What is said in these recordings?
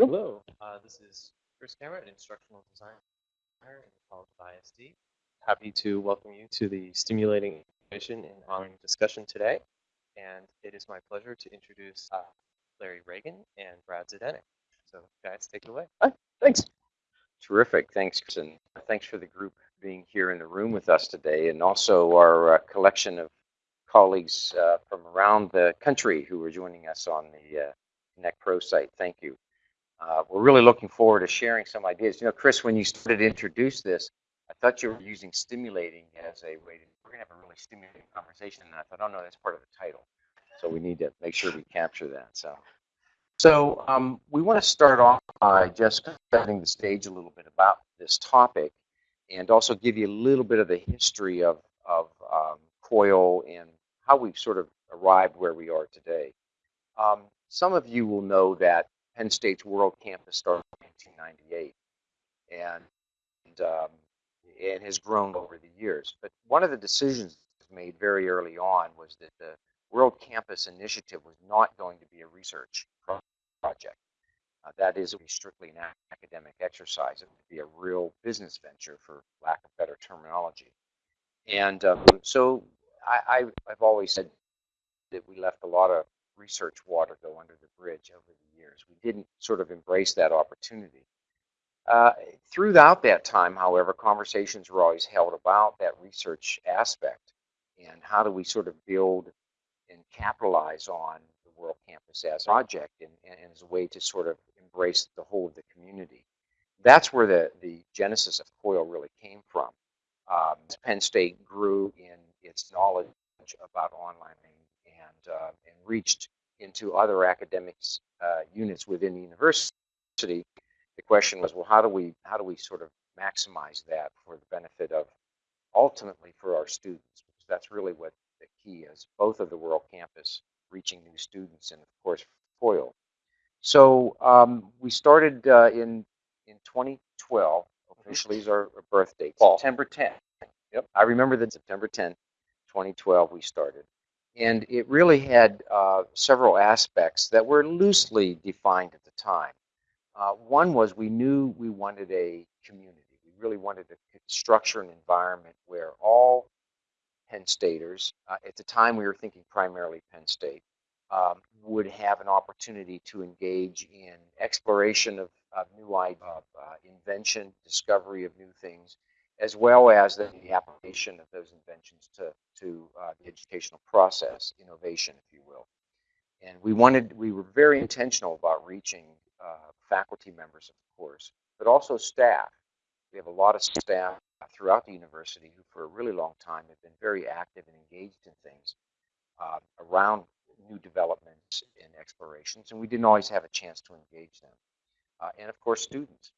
Hello, uh, this is Chris Cameron, instructional designer in the College of IST. Happy to welcome you to the stimulating mission and honoring discussion today. And it is my pleasure to introduce uh, Larry Ragan and Brad Zdenek. So guys, take it away. Thanks. Terrific. Thanks, Chris, and thanks for the group being here in the room with us today, and also our uh, collection of colleagues uh, from around the country who are joining us on the uh, Connect Pro site. Thank you. Uh, we're really looking forward to sharing some ideas. You know, Chris, when you started to introduce this, I thought you were using stimulating as a way to, we're going to have a really stimulating conversation, and I thought, oh no, that's part of the title. So we need to make sure we capture that. So, so um, we want to start off by just setting the stage a little bit about this topic and also give you a little bit of the history of, of um, COIL and how we've sort of arrived where we are today. Um, some of you will know that Penn State's World Campus started in 1998 and, and, um, and has grown over the years. But one of the decisions made very early on was that the World Campus Initiative was not going to be a research project. Uh, that is strictly an academic exercise. It would be a real business venture, for lack of better terminology. And um, so I, have always said that we left a lot of research water go under the bridge over the years. We didn't sort of embrace that opportunity. Uh, throughout that time, however, conversations were always held about that research aspect and how do we sort of build and capitalize on the World Campus as a project and, and as a way to sort of embrace the whole of the community. That's where the, the genesis of COIL really came from. Um, Penn State grew in its knowledge about online reached into other academics uh, units within the university. The question was, well, how do we how do we sort of maximize that for the benefit of ultimately for our students? Because that's really what the key is. Both of the World Campus reaching new students, and of course COIL. So um, we started uh, in in 2012. Officially, is our birth date, September 10th. Yep, I remember that September 10th, 2012. We started, and it really had uh, several aspects that were loosely defined at the time. Uh, one was we knew we wanted a community. We really wanted to structure an environment where all Penn Staters, uh, at the time we were thinking primarily Penn State, um, would have an opportunity to engage in exploration of, of new ideas, uh, invention, discovery of new things, as well as the, the application of those inventions to, to uh, the educational process, innovation, if you will. And we wanted, we were very intentional about reaching uh, faculty members of course, but also staff. We have a lot of staff throughout the university who for a really long time have been very active and engaged in things uh, around new developments and explorations, and we didn't always have a chance to engage them. Uh, and of course, students.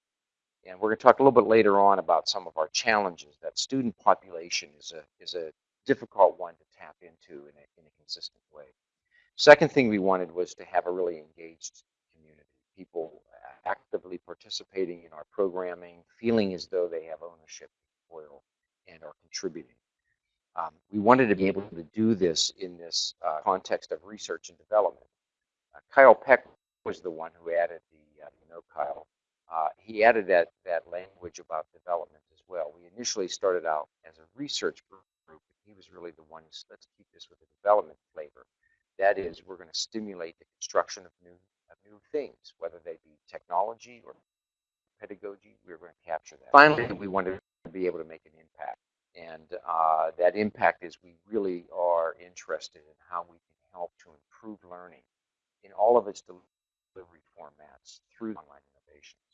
And we're going to talk a little bit later on about some of our challenges. That student population is a, is a difficult one to tap into in a, in a consistent way. Second thing we wanted was to have a really engaged community. People actively participating in our programming, feeling as though they have ownership of COIL and are contributing. Um, we wanted to be able to do this in this uh, context of research and development. Uh, Kyle Peck was the one who added the, uh, you know, Kyle, uh, he added that, that language about development as well. We initially started out as a research group. He was really the one, let's keep this with a development flavor. That is, we're going to stimulate the construction of new, of new things, whether they be technology or pedagogy, we are going to capture that. Finally, we wanted to be able to make an impact. And uh, that impact is we really are interested in how we can help to improve learning in all of its delivery formats through online innovations.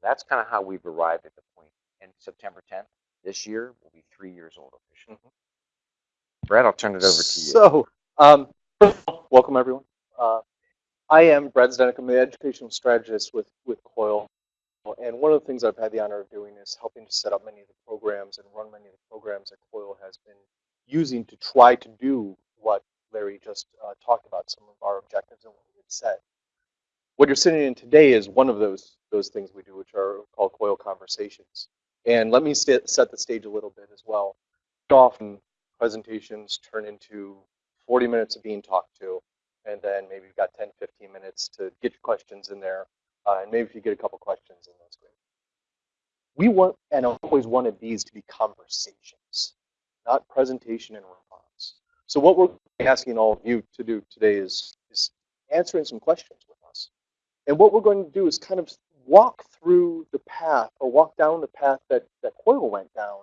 That's kind of how we've arrived at the point. And September 10th this year will be three years old officially. Mm -hmm. Brad, I'll turn it over to you. So, um, welcome everyone. Uh, I am Brad Zdenek. I'm the educational strategist with, with COIL. And one of the things I've had the honor of doing is helping to set up many of the programs and run many of the programs that COIL has been using to try to do what Larry just uh, talked about, some of our objectives and what we had set. What you're sitting in today is one of those those things we do, which are called COIL conversations. And let me set the stage a little bit as well. Often presentations turn into 40 minutes of being talked to, and then maybe you've got 10, 15 minutes to get your questions in there. Uh, and maybe if you get a couple questions, in, that's great. We want and always wanted these to be conversations, not presentation and response. So what we're asking all of you to do today is, is answering some questions with us. And what we're going to do is kind of walk through the path or walk down the path that, that COIL went down,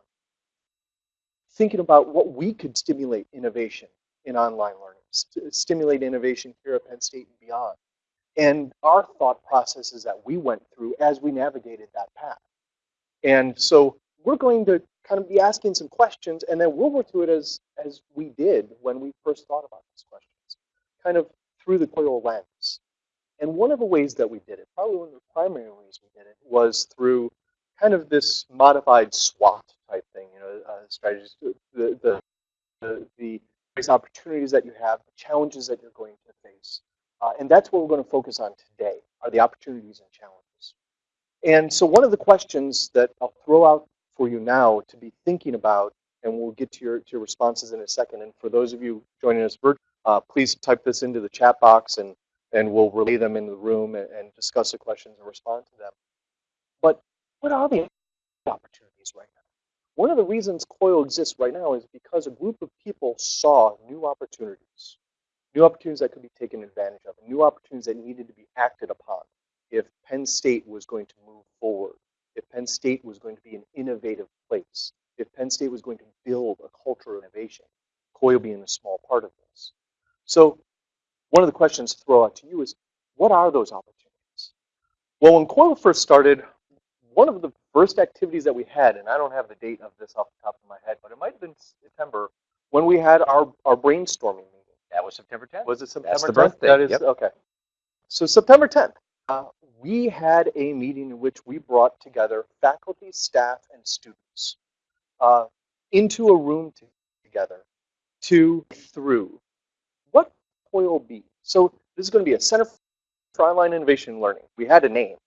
thinking about what we could stimulate innovation in online learning, st stimulate innovation here at Penn State and beyond. And our thought processes that we went through as we navigated that path. And so we're going to kind of be asking some questions and then we'll work through it as, as we did when we first thought about these questions, kind of through the COIL lens. And one of the ways that we did it, probably one of the primary ways we did it, was through kind of this modified SWOT type thing, you know, uh, strategies, the, the, the, the opportunities that you have, the challenges that you're going to face. Uh, and that's what we're going to focus on today, are the opportunities and challenges. And so one of the questions that I'll throw out for you now to be thinking about, and we'll get to your, to your responses in a second. And for those of you joining us virtually, uh, please type this into the chat box and, and we'll relay them in the room and, and discuss the questions and respond to them. But what are the opportunities right now? One of the reasons COIL exists right now is because a group of people saw new opportunities, new opportunities that could be taken advantage of, new opportunities that needed to be acted upon if Penn State was going to move forward, if Penn State was going to be an innovative place, if Penn State was going to build a culture of innovation, COIL being a small part of this. So one of the questions to throw out to you is, what are those opportunities? Well, when COIL first started, one of the first activities that we had, and I don't have the date of this off the top of my head, but it might have been September, when we had our, our brainstorming meeting. That was September 10th. Was it September That's the 10th? birthday, That is, yep. okay. So September 10th, uh, we had a meeting in which we brought together faculty, staff, and students uh, into a room to, together to through what COIL be. So this is going to be a Center for Online Innovation and Learning. We had a name,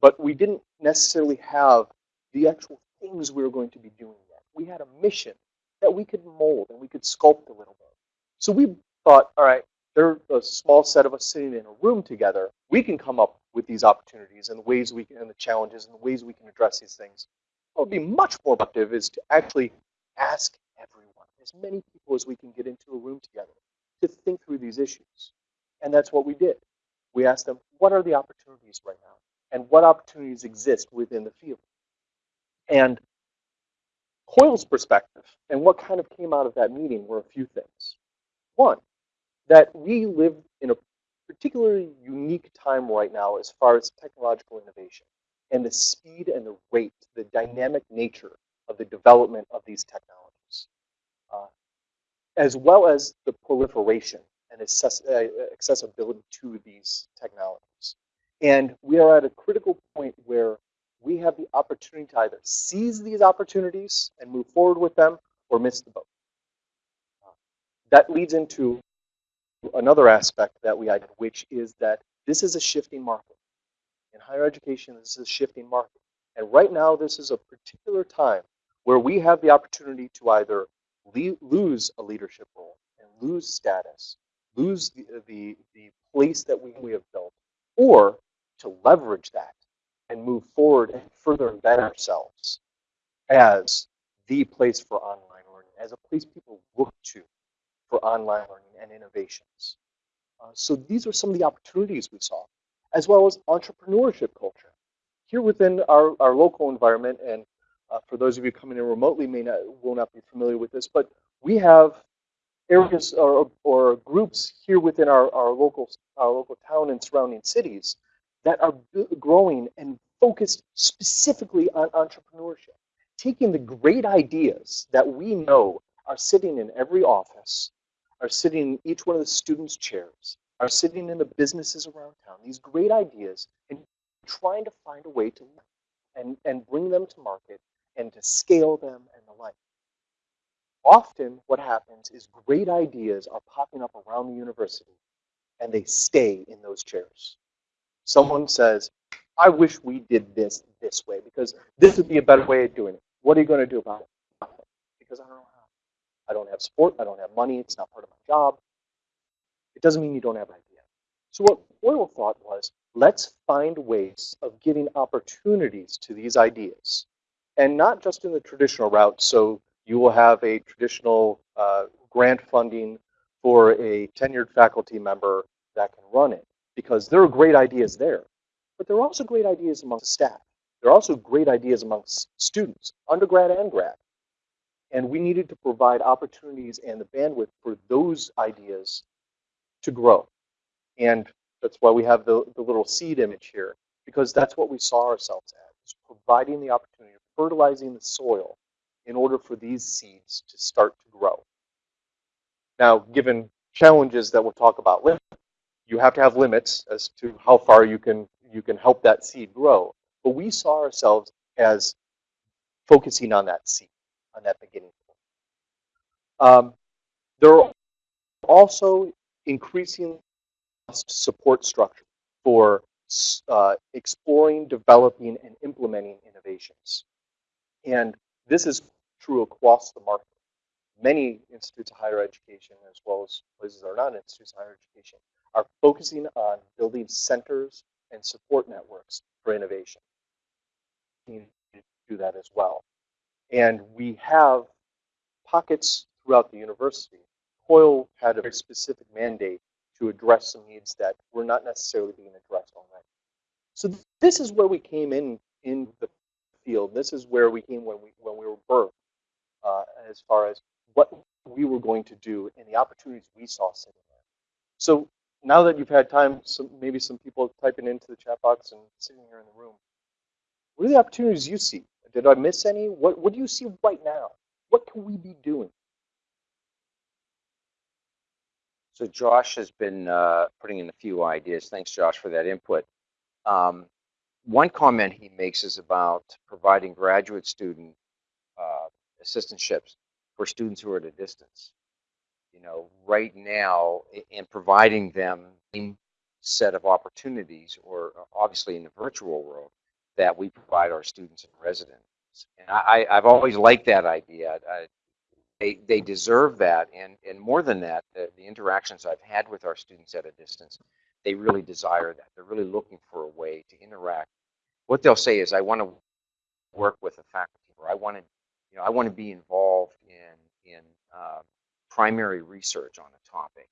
but we didn't necessarily have the actual things we were going to be doing yet. We had a mission that we could mold and we could sculpt a little bit. So we thought, all right, there are a small set of us sitting in a room together. We can come up with these opportunities and the ways we can, and the challenges and the ways we can address these things. What would be much more productive is to actually ask everyone, as many people as we can get into a room together, to think through these issues. And that's what we did. We asked them, what are the opportunities right now? And what opportunities exist within the field? And COIL's perspective and what kind of came out of that meeting were a few things. One, that we live in a particularly unique time right now as far as technological innovation and the speed and the rate, the dynamic nature of the development of these technologies, uh, as well as the proliferation and uh, accessibility to these technologies. And we are at a critical point where we have the opportunity to either seize these opportunities and move forward with them or miss the boat. Uh, that leads into another aspect that we identified, which is that this is a shifting market. In higher education, this is a shifting market. And right now, this is a particular time where we have the opportunity to either lose a leadership role and lose status, lose the, the, the place that we, we have built, or to leverage that and move forward and further embed ourselves as the place for online learning, as a place people look to for online learning and innovations. Uh, so these are some of the opportunities we saw, as well as entrepreneurship culture. Here within our, our local environment, and uh, for those of you coming in remotely may not, will not be familiar with this, but we have areas or, or groups here within our, our, local, our local town and surrounding cities that are growing and focused specifically on entrepreneurship. Taking the great ideas that we know are sitting in every office, are sitting in each one of the students' chairs, are sitting in the businesses around town, these great ideas, and trying to find a way to and, and bring them to market and to scale them and the like. Often what happens is great ideas are popping up around the university and they stay in those chairs. Someone says, I wish we did this this way because this would be a better way of doing it. What are you going to do about it? Because I don't know how. I don't have support. I don't have money. It's not part of my job. It doesn't mean you don't have an idea. So what COIL thought was, let's find ways of giving opportunities to these ideas. And not just in the traditional route. So you will have a traditional uh, grant funding for a tenured faculty member that can run it because there are great ideas there. But there are also great ideas amongst staff. There are also great ideas amongst students, undergrad and grad. And we needed to provide opportunities and the bandwidth for those ideas to grow. And that's why we have the, the little seed image here, because that's what we saw ourselves as, providing the opportunity, of fertilizing the soil in order for these seeds to start to grow. Now, given challenges that we'll talk about later, you have to have limits as to how far you can you can help that seed grow. But we saw ourselves as focusing on that seed, on that beginning point. Um, there are also increasing support structure for uh, exploring, developing, and implementing innovations. And this is true across the market. Many institutes of higher education, as well as places that are not institutes of higher education, are focusing on building centers and support networks for innovation. We need to do that as well. And we have pockets throughout the university. COIL had a specific mandate to address some needs that were not necessarily being addressed already. So th- this is where we came in in the field. This is where we came when we when we were birthed, uh, as far as what we were going to do and the opportunities we saw sitting there. So now that you've had time, some maybe some people typing into the chat box and sitting here in the room, what are the opportunities you see? Did I miss any? What what do you see right now? What can we be doing? So Josh has been uh, putting in a few ideas. Thanks, Josh, for that input. Um, one comment he makes is about providing graduate student uh, assistantships for students who are at a distance. You know, right now, in providing them set of opportunities, or uh, obviously in the virtual world, that we provide our students and residents. And I, I've always liked that idea. I, they, they deserve that. And, and more than that, the, the interactions I've had with our students at a distance, they really desire that. They're really looking for a way to interact. What they'll say is, I want to work with a faculty, or I want to, you know, I want to be involved in in uh, primary research on a topic,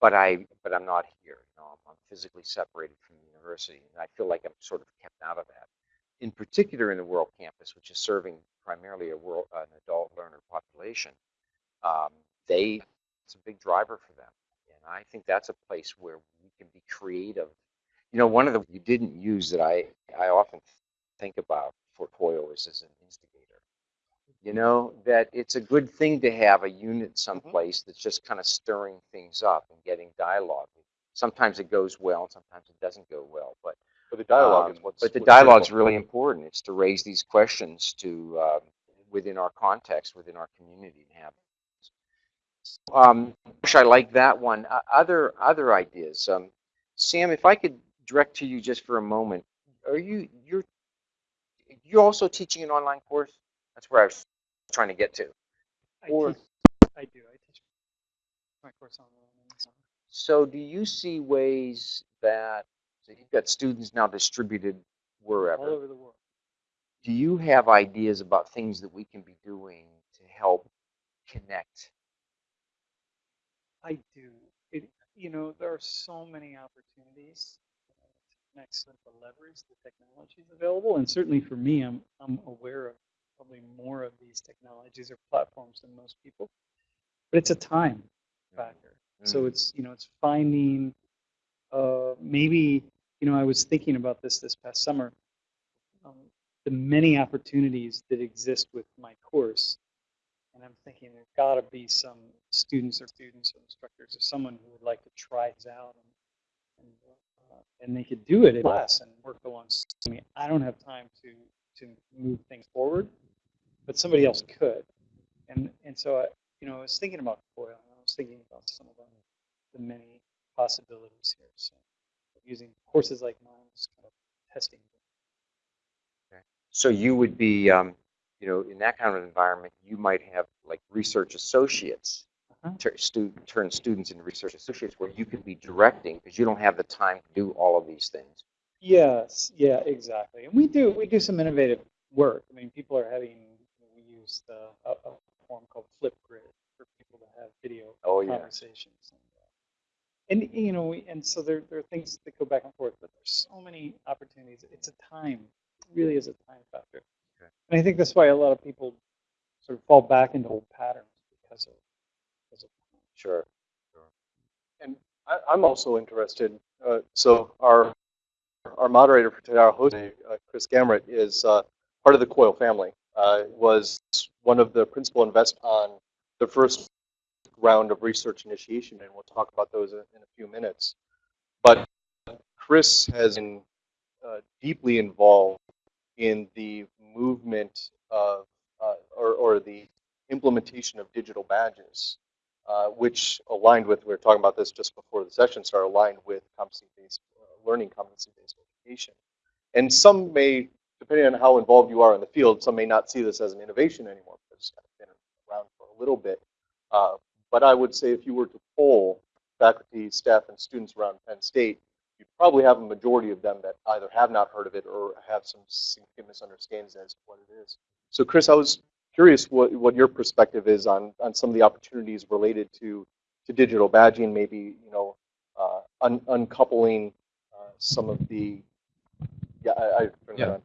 but I, but I'm not here. You know, I'm, I'm physically separated from the university, and I feel like I'm sort of kept out of that. In particular, in the World Campus, which is serving primarily a world, an adult learner population, um, they it's a big driver for them, and I think that's a place where we can be creative. You know, one of the you didn't use that I I often think about for COIL is as an instigator. You know that it's a good thing to have a unit someplace that's just kind of stirring things up and getting dialogue. Sometimes it goes well, and sometimes it doesn't go well, but But the dialogue is um, what's But the dialogue is really important. It's to raise these questions to um, within our context, within our community, and have. Um, gosh, I like that one. Uh, other other ideas. Um, Sam, if I could direct to you just for a moment, are you you're you're also teaching an online course? That's where I was trying to get to. I Or- teach, I do. I teach my course online the. So, do you see ways that so you've got students now distributed wherever? all over the world. do you have ideas about things that we can be doing to help connect? I do. It, you know, there are so many opportunities to connect so to leverage the technologies available, and certainly for me, I'm I'm aware of probably more of these technologies or platforms than most people. But it's a time factor. So Mm. it's you know it's finding uh, maybe you know I was thinking about this this past summer. Um, the many opportunities that exist with my course, and I'm thinking there's got to be some students or students or instructors or someone who would like to try this out and and, uh, and they could do it in class and work alongside me. I don't have time to to move things forward, but somebody else could. And and so I, you know, I was thinking about COIL, and I was thinking about some of the, the many possibilities here. So using courses like mine, just kind of testing. So you would be, um, you know, in that kind of environment, you might have like research associates Uh-huh. stu- turn students into research associates where you could be directing because you don't have the time to do all of these things. Yes, yeah, exactly. And we do we do some innovative work. I mean, people are having use the a, a form called Flipgrid for people to have video Oh, conversations. And, uh, and you know, we, and so there there are things that go back and forth, but there's so many opportunities. It's a time, it really is a time factor. Okay. And I think that's why a lot of people sort of fall back into old patterns because of because of Sure. sure. And I, I'm also interested. Uh, so our our moderator for today, our host, uh, Chris Gamrat, is uh, part of the COIL family. Uh, was one of the principal invest on the first round of research initiation, and we'll talk about those in, in a few minutes. But Chris has been uh, deeply involved in the movement of, uh, or, or the implementation of digital badges uh, which aligned with, we were talking about this just before the session started, aligned with competency-based uh, learning, competency-based education. And some may, depending on how involved you are in the field, some may not see this as an innovation anymore because it's kind of been around for a little bit. Uh, but I would say if you were to poll faculty, staff, and students around Penn State, you'd probably have a majority of them that either have not heard of it or have some significant misunderstandings as to what it is. So Chris, I was curious what, what your perspective is on, on some of the opportunities related to, to digital badging, maybe, you know, uh, un, uncoupling uh, some of the, yeah, I, I Yeah.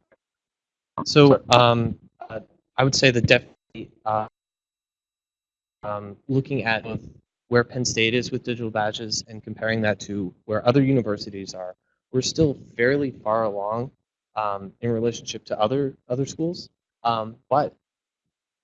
So um, uh, I would say that definitely uh, um, looking at where Penn State is with digital badges and comparing that to where other universities are, we're still fairly far along um, in relationship to other other schools. Um, but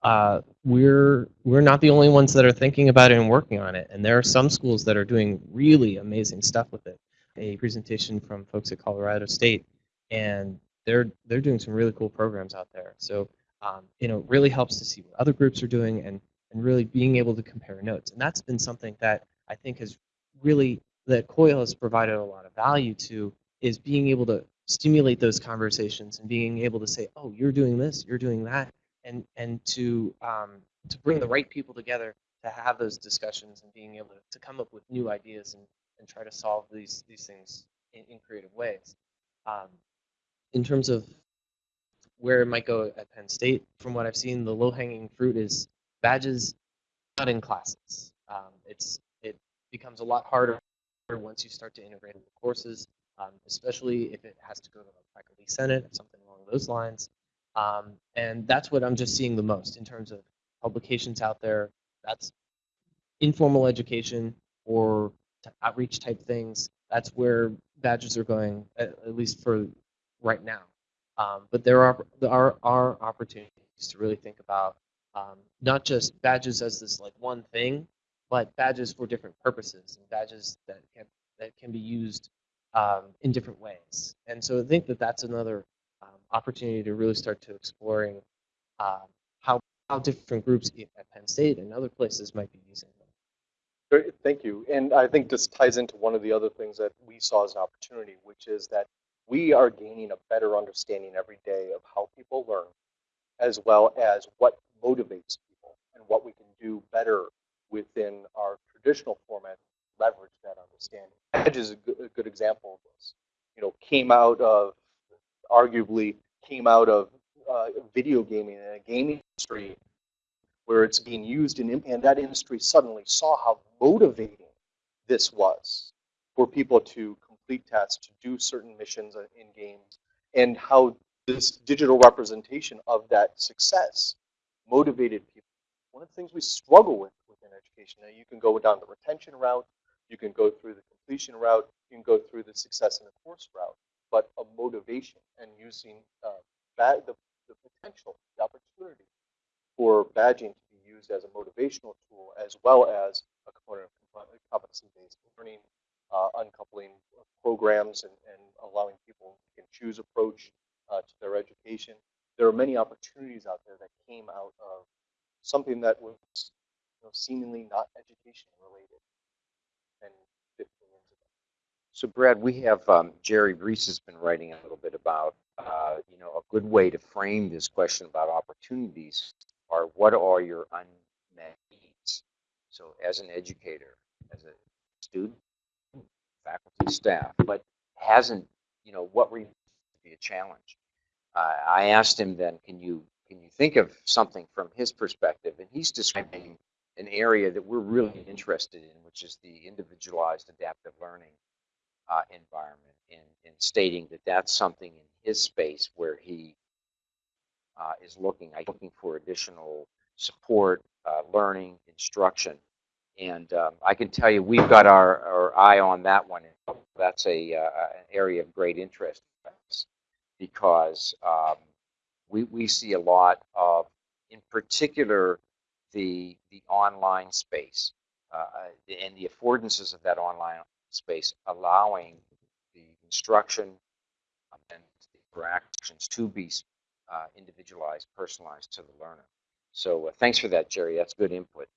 uh, we're we're not the only ones that are thinking about it and working on it. And there are some schools that are doing really amazing stuff with it. A presentation from folks at Colorado State, and they're they're doing some really cool programs out there. So um, you know, it really helps to see what other groups are doing and and really being able to compare notes. And that's been something that I think has really that COIL has provided a lot of value to is being able to stimulate those conversations and being able to say, oh, you're doing this, you're doing that, and and to um, to bring the right people together to have those discussions and being able to, to come up with new ideas and, and try to solve these these things in, in creative ways. Um, in terms of where it might go at Penn State, from what I've seen, the low hanging fruit is badges not in classes. Um, it's it becomes a lot harder once you start to integrate into courses, um, especially if it has to go to the faculty senate or something along those lines. Um, and that's what I'm just seeing the most in terms of publications out there. That's informal education or outreach type things. That's where badges are going, at, at least for right now. Um, but there are there are, are opportunities to really think about um, not just badges as this like one thing, but badges for different purposes and badges that can that can be used um, in different ways. And so I think that that's another um, opportunity to really start to exploring um, how how different groups at Penn State and other places might be using them. Great, Thank you. And I think this ties into one of the other things that we saw as an opportunity, which is that we are gaining a better understanding every day of how people learn, as well as what motivates people and what we can do better within our traditional format, leverage that understanding. Edge is a good, a good example of this. You know, came out of, arguably, came out of uh, video gaming and a gaming industry where it's being used in, and that industry suddenly saw how motivating this was for people to complete tasks, to do certain missions in games, and how this digital representation of that success motivated people. One of the things we struggle with within education, now you can go down the retention route, you can go through the completion route, you can go through the success in the course route, but a motivation and using uh, the, the potential, the opportunity for badging to be used as a motivational tool as well as a component of competency-based learning, uncoupling programs and, and allowing people to choose approach uh, to their education. There are many opportunities out there that came out of something that was you know, seemingly not education related and 15 years ago. So Brad, we have um, Jerry Reese has been writing a little bit about, uh, you know, a good way to frame this question about opportunities are what are your unmet needs? So as an educator, as a student, faculty, staff, but hasn't, you know, what would be a challenge? Uh, I asked him then, can you can you think of something from his perspective? And he's describing an area that we're really interested in, which is the individualized adaptive learning uh, environment, and, and stating that that's something in his space where he uh, is looking, looking for additional support, uh, learning, instruction. And um, I can tell you, we've got our, our eye on that one. That's a uh, an area of great interest because um, we, we see a lot of, in particular, the the online space uh, and the affordances of that online space, allowing the instruction and the interactions to be uh, individualized, personalized to the learner. So uh, thanks for that, Jerry. That's good input.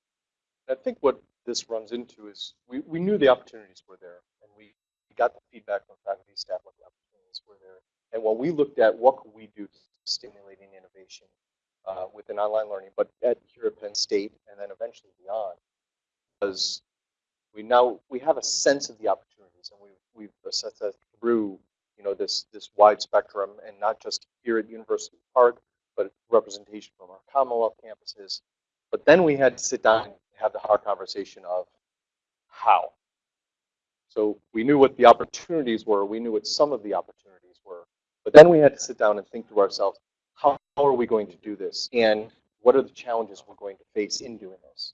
I think what this runs into is we, we knew the opportunities were there and we got the feedback from faculty staff what the opportunities were there. And when we looked at what could we do to stimulating innovation uh, within online learning, but at here at Penn State and then eventually beyond, because we now we have a sense of the opportunities and we've we've assessed that through you know this this wide spectrum and not just here at University Park, but representation from our Commonwealth campuses. But then we had to sit down have the hard conversation of how. So we knew what the opportunities were, we knew what some of the opportunities were, but then we had to sit down and think to ourselves, how, are we going to do this? And what are the challenges we're going to face in doing this?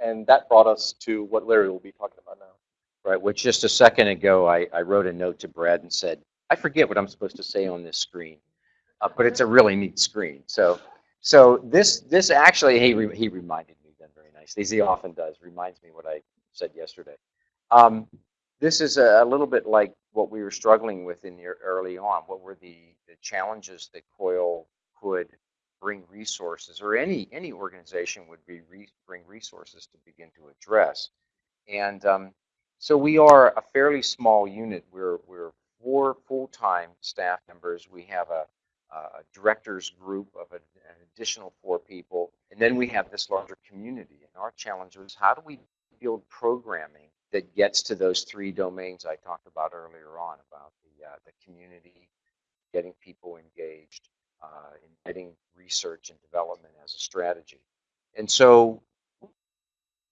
And that brought us to what Larry will be talking about now. Right, which just a second ago, I, I wrote a note to Brad and said, I forget what I'm supposed to say on this screen, uh, but it's a really neat screen. So, so this this actually he re, he reminded me he often does, reminds me what I said yesterday. Um, this is a, a little bit like what we were struggling with in the early on. What were the, the challenges that COIL could bring resources, or any any organization would be re, bring resources to begin to address, and um, so we are a fairly small unit. We're, we're four full-time staff members. We have a, a director's group of a, an additional four people. And then we have this larger community. Our challenge was how do we build programming that gets to those three domains I talked about earlier on, about the, uh, the community, getting people engaged, uh, embedding research and development as a strategy. And so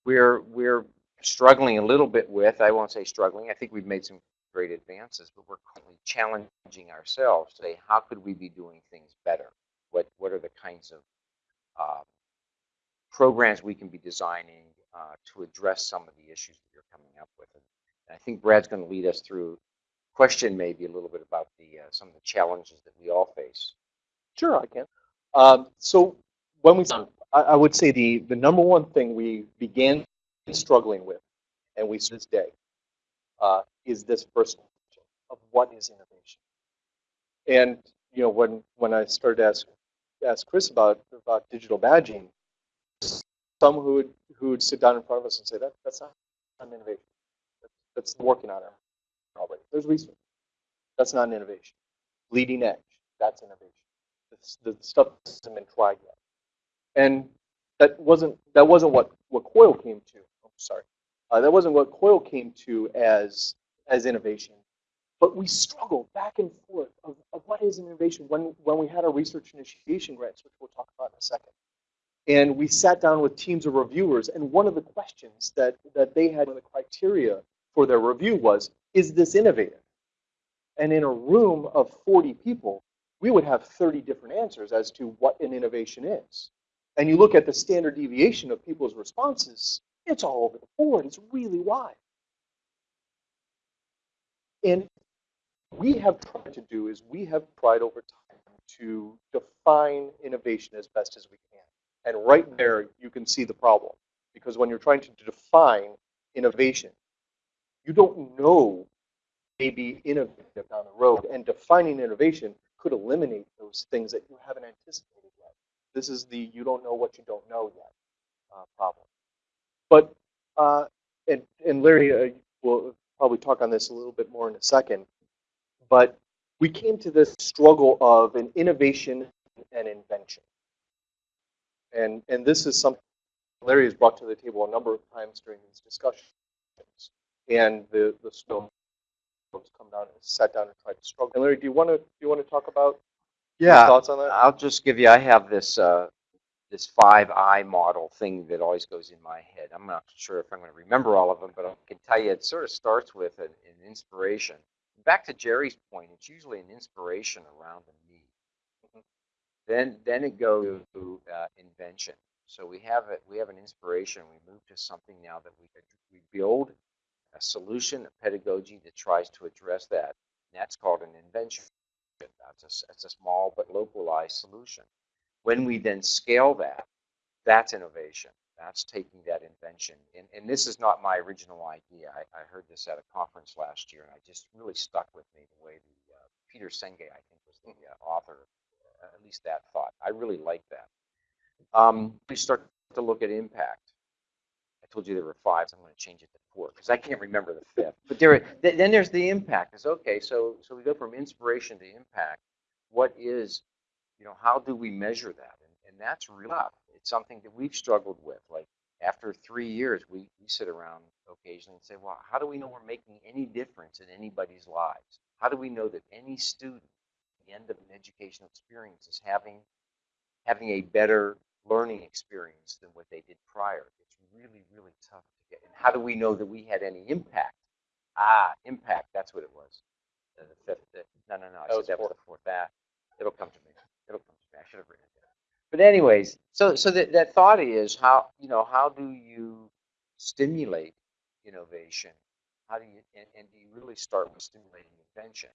we're, we're struggling a little bit with, I won't say struggling, I think we've made some great advances, but we're challenging ourselves to say, how could we be doing things better? What, what are the kinds of uh, programs we can be designing uh, to address some of the issues that you're coming up with? And I think Brad's going to lead us through question maybe a little bit about the uh, some of the challenges that we all face. Sure, I can. Um, so when we, I, I would say the, the number one thing we began struggling with, and we this day, uh, is this first of what is innovation. And you know, when when I started to ask ask Chris about about digital badging, some who would who would sit down in front of us and say that that's not an innovation. That's, working on it already. There's research. That's not an innovation. Leading edge. That's innovation. The, stuff hasn't been tried yet. And that wasn't that wasn't what what COIL came to sorry. Uh, that wasn't what COIL came to as as innovation. But we struggled back and forth of, of what is an innovation when, when we had our research initiation grants, which we'll talk about in a second. And we sat down with teams of reviewers, and one of the questions that, that they had, one the criteria for their review was, is this innovative? And in a room of 40 people, we would have 30 different answers as to what an innovation is. And you look at the standard deviation of people's responses, it's all over the board. It's really wide. And we have tried to do is we have tried over time to define innovation as best as we can. And right there, you can see the problem. Because when you're trying to define innovation, you don't know maybe innovative down the road. And defining innovation could eliminate those things that you haven't anticipated yet. This is the you don't know what you don't know yet uh, problem. But, uh, and, and Larry uh, will probably talk on this a little bit more in a second, but we came to this struggle of an innovation and invention. And, and this is something Larry has brought to the table a number of times during these discussions. And the, the has come down and sat down and tried to struggle. And Larry, do you want to, do you want to talk about your Yeah, thoughts on that? I'll just give you, I have this, uh, this five I model thing that always goes in my head. I'm not sure if I'm going to remember all of them, but I can tell you it sort of starts with an, an inspiration. Back to Jerry's point, it's usually an inspiration around a. Then, then it goes to uh, invention. So we have it, we have an inspiration. We move to something now that we we build a solution, a pedagogy that tries to address that. And that's called an invention. That's a, that's a small but localized solution. When we then scale that, that's innovation. That's taking that invention. And, and this is not my original idea. I, I heard this at a conference last year, and I just really stuck with me the way the uh, Peter Senge, I think, was the uh, author. At least that thought. I really like that. Um, we start to look at impact. I told you there were five. So I'm going to change it to four because I can't remember the fifth. But there, th- then there's the impact. Is okay. So, so we go from inspiration to impact. What is, you know, how do we measure that? And, and that's tough. It's something that we've struggled with. Like after three years, we, we sit around occasionally and say, well, how do we know we're making any difference in anybody's lives? How do we know that any student the end of an educational experience is having having a better learning experience than what they did prior. It's really, really tough to get. And how do we know that we had any impact? Ah, impact. That's what it was. Uh, the fifth. The, no, no, no. I That said was that was the fourth. That it'll come to me. It'll come to me. I should have written it down. But anyways, so so that that thought is how you know how do you stimulate innovation? How do you and, and do you really start with stimulating invention?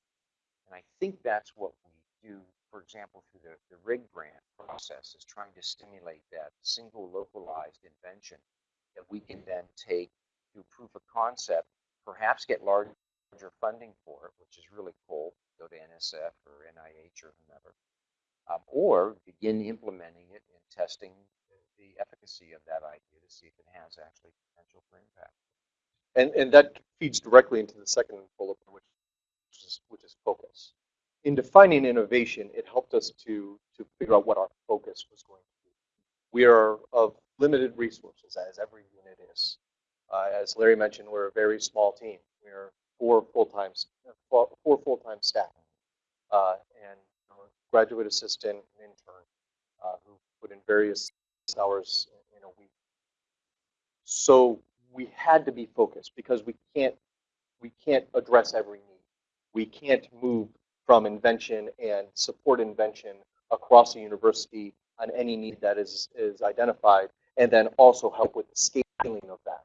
And I think that's what we do, for example, through the, the RIG grant process, is trying to stimulate that single localized invention that we can then take to proof of concept, perhaps get larger funding for it, which is really cool, go to NSF or NIH or whomever, um, or begin implementing it and testing the efficacy of that idea to see if it has actually potential for impact. And, and that feeds directly into the second bullet, point, which is, which is focus. In defining innovation, it helped us to, to figure out what our focus was going to be. We are of limited resources, as every unit is. Uh, as Larry mentioned, we're a very small team. We're four full-time, four full-time staff, uh, and graduate assistant, and intern, uh, who put in various hours in a week. So we had to be focused because we can't we can't address every need. We can't move from invention and support invention across the university on any need that is is identified, and then also help with the scaling of that.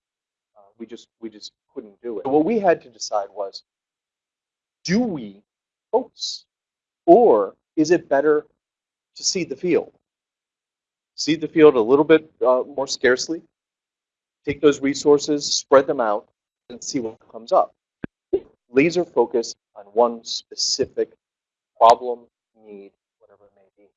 Uh, we just we just couldn't do it. So what we had to decide was, do we focus, or is it better to seed the field? Seed the field a little bit uh, more scarcely, take those resources, spread them out, and see what comes up. Laser focus one specific problem, need, whatever it may be.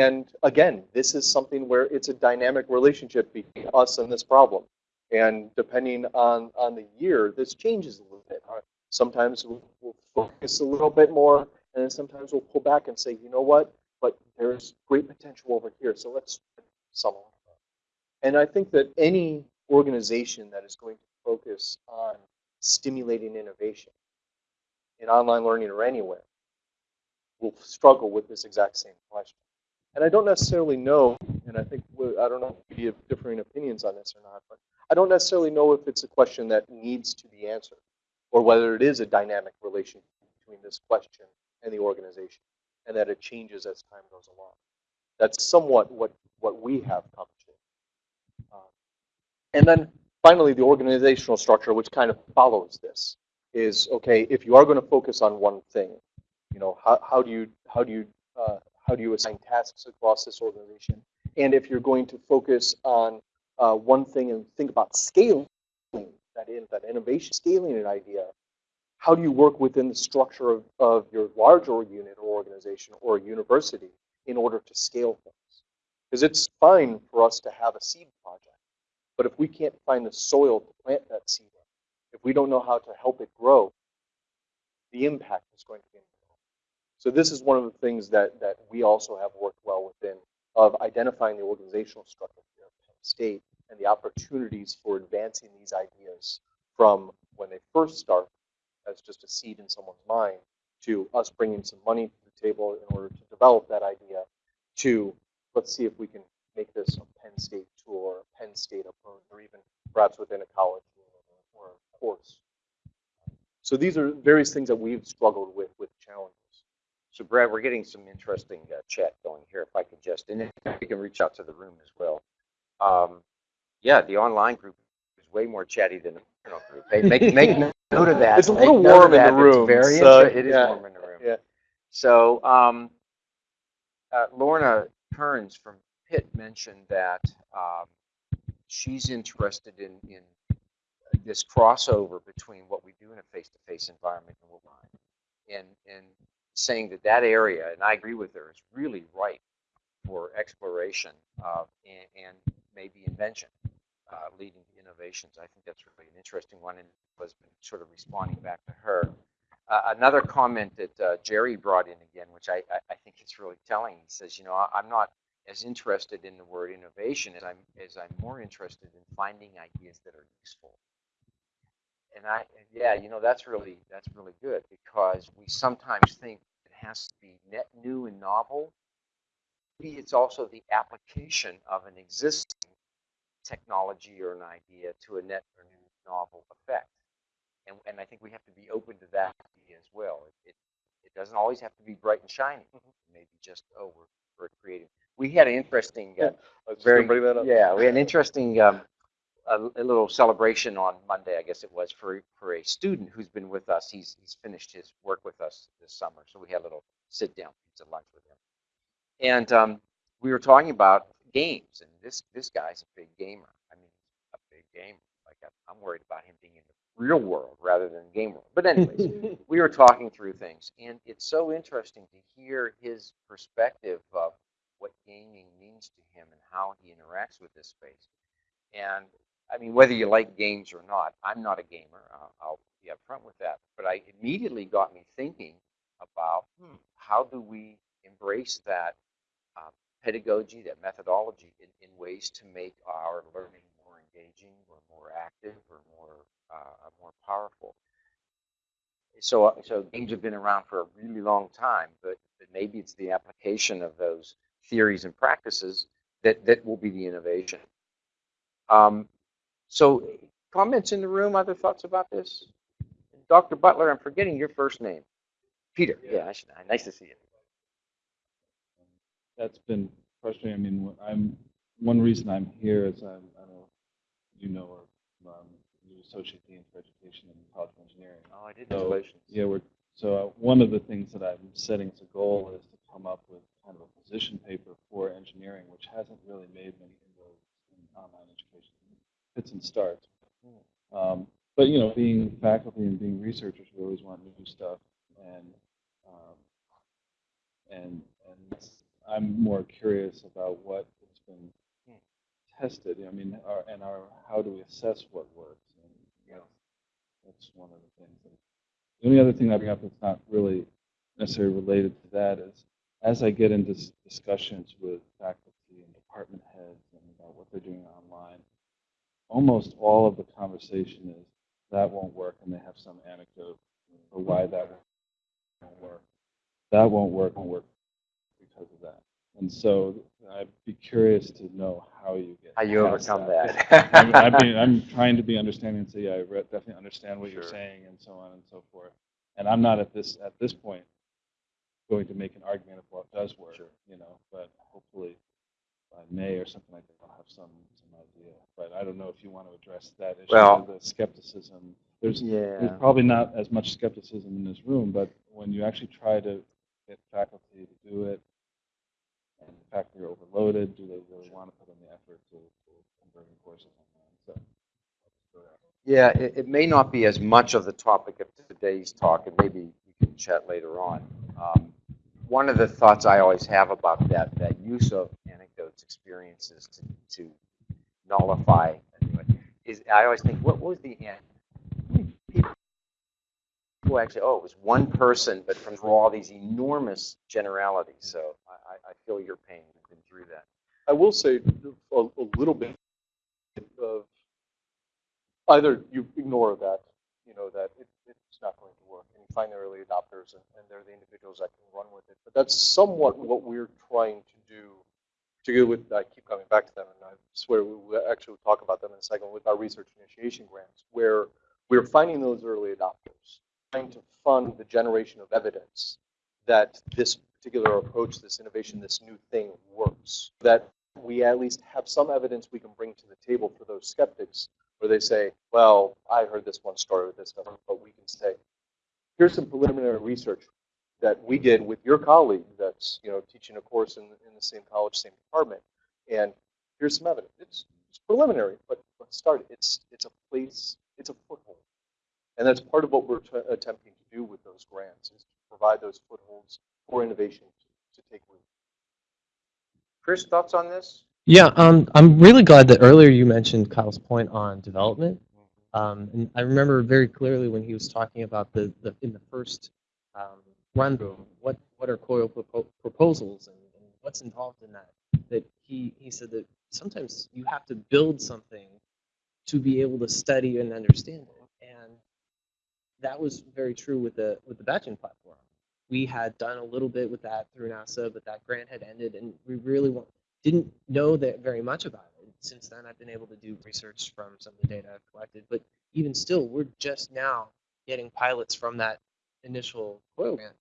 And again, this is something where it's a dynamic relationship between us and this problem. And depending on, on the year, this changes a little bit. Uh, Sometimes we'll, focus a little bit more, and then sometimes we'll pull back and say, you know what, but there's great potential over here, so let's some of. And I think that any organization that is going to focus on stimulating innovation in online learning or anywhere will struggle with this exact same question. And I don't necessarily know, and I think I don't know if we have differing opinions on this or not, but I don't necessarily know if it's a question that needs to be answered or whether it is a dynamic relationship between this question and the organization and that it changes as time goes along. That's somewhat what, what we have come to. Um, and then finally, the organizational structure, which kind of follows this, is okay. If you are going to focus on one thing, you know, how, how do you how do you uh, how do you assign tasks across this organization? And if you're going to focus on uh, one thing and think about scaling that in that innovation, scaling an idea, how do you work within the structure of, of your larger unit or organization or university in order to scale things? Because it's fine for us to have a seed project, but if we can't find the soil to plant that seed in, if we don't know how to help it grow, the impact is going to be minimal. So this is one of the things that, that we also have worked well within of identifying the organizational structure here at Penn State and the opportunities for advancing these ideas from when they first start as just a seed in someone's mind to us bringing some money to the table in order to develop that idea to let's see if we can make this a Penn State tool or a Penn State approach or even perhaps within a college course. So these are various things that we've struggled with with challenges. So Brad, we're getting some interesting uh, chat going here. If I could just, and if we can reach out to the room as well. Um, yeah, the online group is way more chatty than the internal group. Hey, make make note of that. It's a little warm in the. It's room, very so, it is yeah, warm in the room. yeah. So um, uh, Lorna Kearns from Pitt mentioned that um, she's interested in in this crossover between what we do in a face-to-face environment and online, and and saying that that area, and I agree with her, is really ripe for exploration and, and maybe invention, uh, leading to innovations. I think that's really an interesting one, and was sort of responding back to her. Uh, another comment that uh, Jerry brought in again, which I, I, I think is really telling. He says, you know, I, I'm not as interested in the word innovation as I'm as I'm more interested in finding ideas that are useful and I, yeah, you know, that's really, that's really good because we sometimes think it has to be net new and novel. Maybe it's also the application of an existing technology or an idea to a net or new novel effect. And, and I think we have to be open to that idea as well. It, it, it doesn't always have to be bright and shiny. Maybe just, oh, we're, we're creating. We had an interesting, uh, Very- bring that up. yeah, we had an interesting um, a, a little celebration on Monday, I guess it was, for for a student who's been with us. He's he's finished his work with us this summer, so we had a little sit down pizza lunch with him, and um, we were talking about games. And this this guy's a big gamer. I mean, a big gamer. Like I, I'm worried about him being in the real world rather than game world. But anyways, we were talking through things, and it's so interesting to hear his perspective of what gaming means to him and how he interacts with this space. And I mean, whether you like games or not, I'm not a gamer. I'll, I'll be upfront with that. But I immediately got me thinking about hmm, how do we embrace that uh, pedagogy, that methodology, in, in ways to make our learning more engaging, or more active, or more uh, more powerful. So, uh, so games have been around for a really long time, but, but maybe it's the application of those theories and practices that, that will be the innovation. Um, so, comments in the room, other thoughts about this? Dr. Butler, I'm forgetting your first name. Peter. Yeah, I should, nice to see you. that's been frustrating. I mean, I'm one reason I'm here is I'm, I don't know if you know or um, you associate dean for education in College of Engineering. Oh, I did. So, Congratulations. Yeah, we're so uh, one of the things that I'm setting as a goal is to come up with kind of a position paper for engineering, which hasn't really made many inroads in online education. Fits and starts. Um, but you know, being faculty and being researchers, we always want new stuff, and um, and and I'm more curious about what has been tested. I mean, our, and our how do we assess what works? And know, that's one of the things. The only other thing I bring up that's not really necessarily related to that is as I get into discussions with faculty and department heads and about what they're doing online, almost all of the conversation is that won't work, and they have some anecdote for why that won't work. That won't work, won't work because of that. And so I'd be curious to know how you get How you overcome that. that. I'm, I mean, I'm trying to be understanding and say, yeah, I re- definitely understand what you're saying and so on and so forth. And I'm not at this at this point going to make an argument of what does work, Sure. you know. But hopefully by May or something like that, I'll have some some idea. But I don't know if you want to address that issue Well- of the skepticism. There's yeah. there's probably not as much skepticism in this room, but when you actually try to get faculty to do it, and the faculty are overloaded, do they really want to put in the effort to, to converting courses online? So, Yeah, it, it may not be as much of the topic of today's talk, and maybe we can chat later on. Um, one of the thoughts I always have about that, that use of anecdotes, experiences to, to nullify, is I always think, what was the end? People actually, oh, it was one person, but from all these enormous generalities. So I, I- feel your pain. You've been through that. I will say a, a little bit of either you ignore that, you know, that it, it's not going to work, and you find the early adopters, and, and they're the individuals that can run with it. But that's somewhat what we're trying to do, particularly with, I keep coming back to them, and I swear we will actually talk about them in a second, with our research initiation grants, where we're finding those early adopters, trying to fund the generation of evidence that this particular approach, this innovation, this new thing works. That we at least have some evidence we can bring to the table for those skeptics where they say, well, I heard this one story with this stuff, but we can say, here's some preliminary research that we did with your colleague that's you know teaching a course in, in the same college, same department, and here's some evidence. It's, it's preliminary, but let's start. It's it's a place, it's a foothold, and that's part of what we're t- attempting to do with those grants is to provide those footholds for innovation to, to take root. Chris, thoughts on this? Yeah, um, I'm really glad that earlier you mentioned Kyle's point on development. Um, and I remember very clearly when he was talking about the, the in the first um, run through, what what are COIL propo- proposals and, and what's involved in that. That he he said that sometimes you have to build something to be able to study and understand it, and that was very true with the with the badging platform. We had done a little bit with that through NASA, but that grant had ended, and we really want, didn't know that very much about it. Since then, I've been able to do research from some of the data I've collected, but even still, we're just now getting pilots from that initial COIL grant